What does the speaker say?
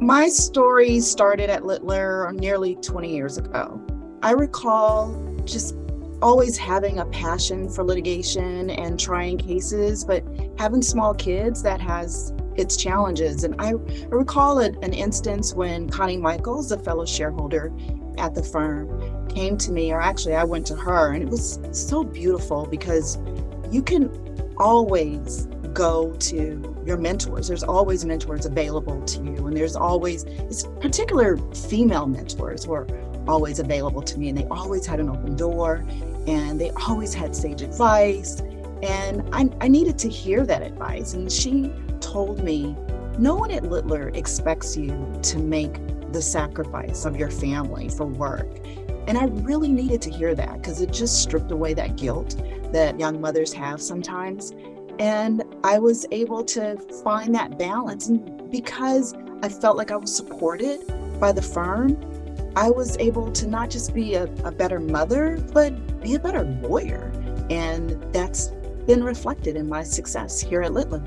My story started at Littler nearly 20 years ago. I recall just always having a passion for litigation and trying cases, but having small kids that has its challenges. And I, recall an instance when Connie Michaels, a fellow shareholder at the firm, came to me, or actually I went to her, and it was so beautiful because you can always go to your mentors. There's always mentors available to you, and there's always, it's particular female mentors were always available to me, and they always had an open door, and they always had sage advice. And I, I needed to hear that advice. And she told me, no one at Littler expects you to make the sacrifice of your family for work. And I really needed to hear that because it just stripped away that guilt that young mothers have sometimes. And I was able to find that balance. And because I felt like I was supported by the firm, I was able to not just be a, a better mother, but be a better lawyer. And that's been reflected in my success here at Littler.